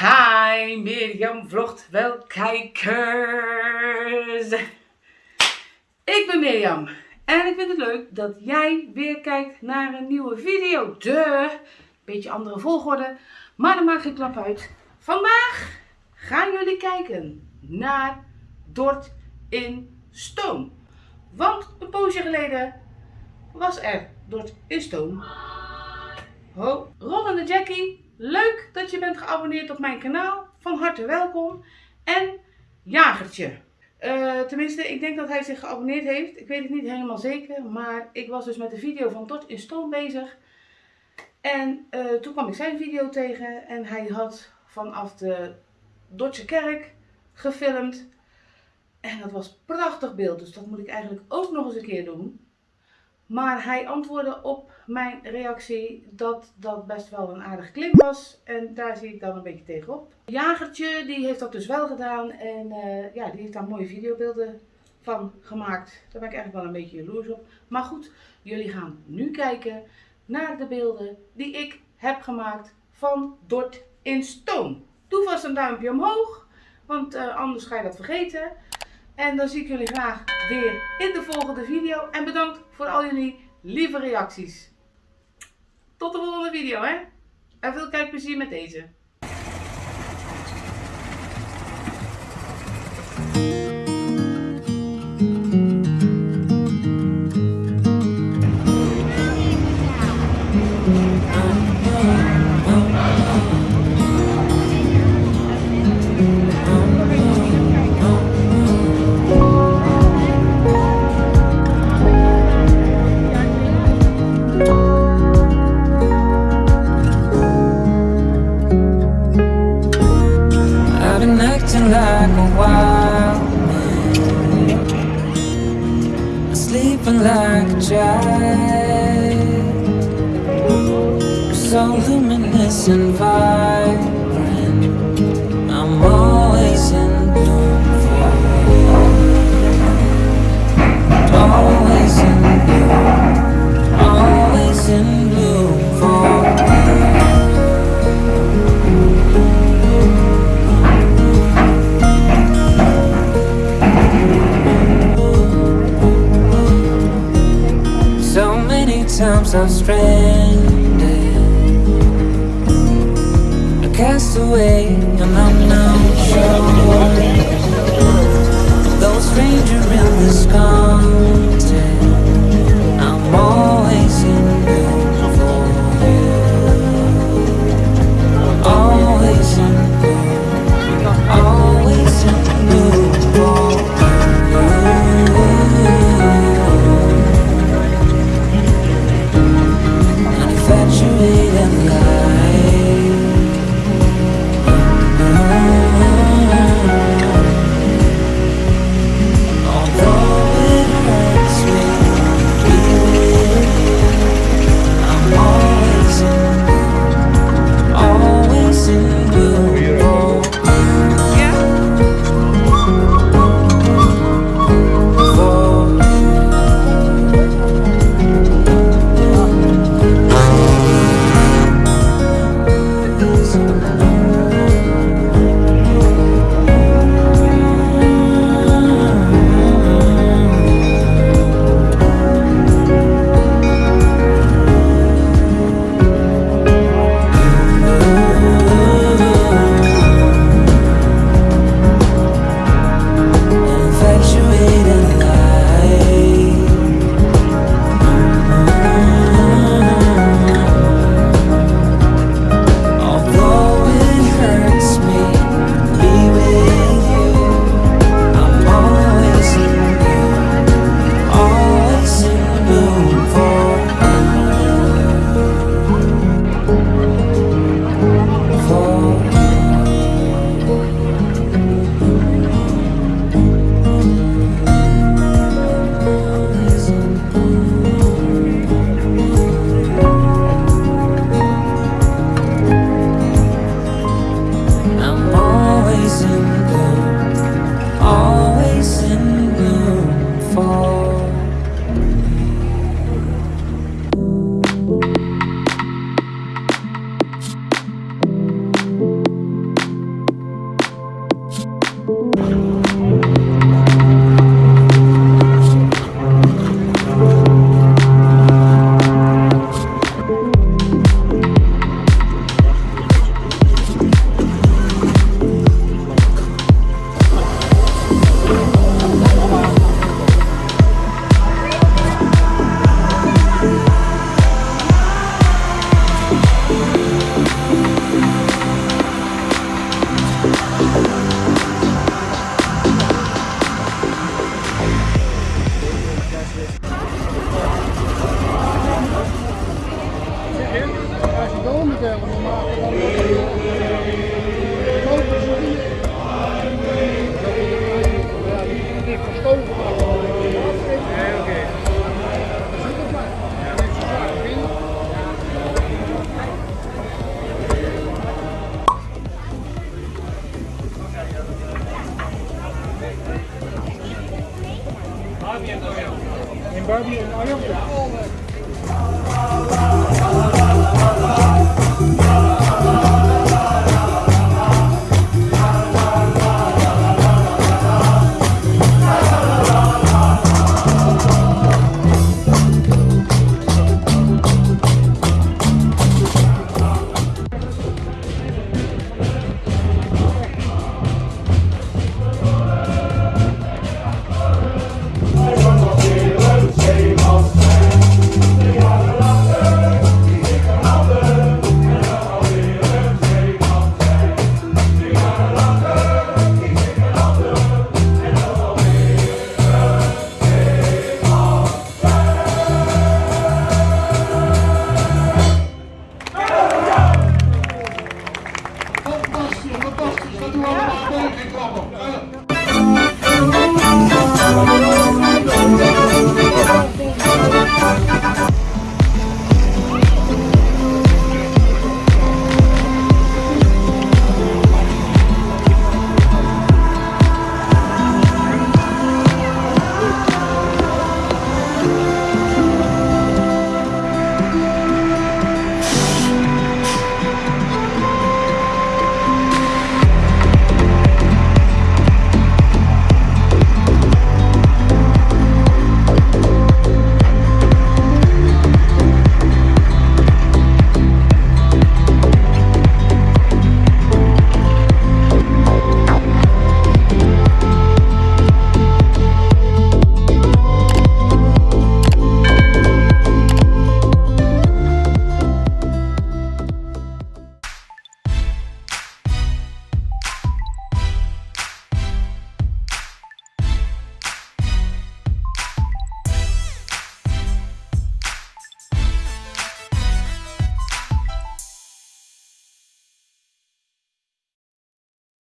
Hi, Mirjam vlogt wel kijkers. Ik ben Mirjam en ik vind het leuk dat jij weer kijkt naar een nieuwe video. De beetje andere volgorde, maar dat maakt geen klap uit. Vandaag gaan jullie kijken naar Dort in Stoom. Want een poosje geleden was er Dort in Stoom. Ho, Rollende Jackie Leuk dat je bent geabonneerd op mijn kanaal. Van harte welkom. En Jagertje. Uh, tenminste, ik denk dat hij zich geabonneerd heeft. Ik weet het niet helemaal zeker. Maar ik was dus met de video van Dort in Stoom bezig. En uh, toen kwam ik zijn video tegen. En hij had vanaf de Dordtse kerk gefilmd. En dat was prachtig beeld. Dus dat moet ik eigenlijk ook nog eens een keer doen. Maar hij antwoordde op mijn reactie dat dat best wel een aardige klim was. En daar zie ik dan een beetje tegenop. Jagertje die heeft dat dus wel gedaan. En uh, ja, die heeft daar mooie videobeelden van gemaakt. Daar ben ik eigenlijk wel een beetje jaloers op. Maar goed, jullie gaan nu kijken naar de beelden die ik heb gemaakt van Dort in Stoom. Doe vast een duimpje omhoog, want uh, anders ga je dat vergeten. En dan zie ik jullie graag weer in de volgende video. En bedankt voor al jullie lieve reacties. Tot de volgende video hè. En veel kijkplezier met deze. Like a wild man Sleeping like a child. So luminous and vibrant times I'm stranded. A castaway and I'm not sure Barbie en Arjan? Ja, Estadual vamos América vamos Copa.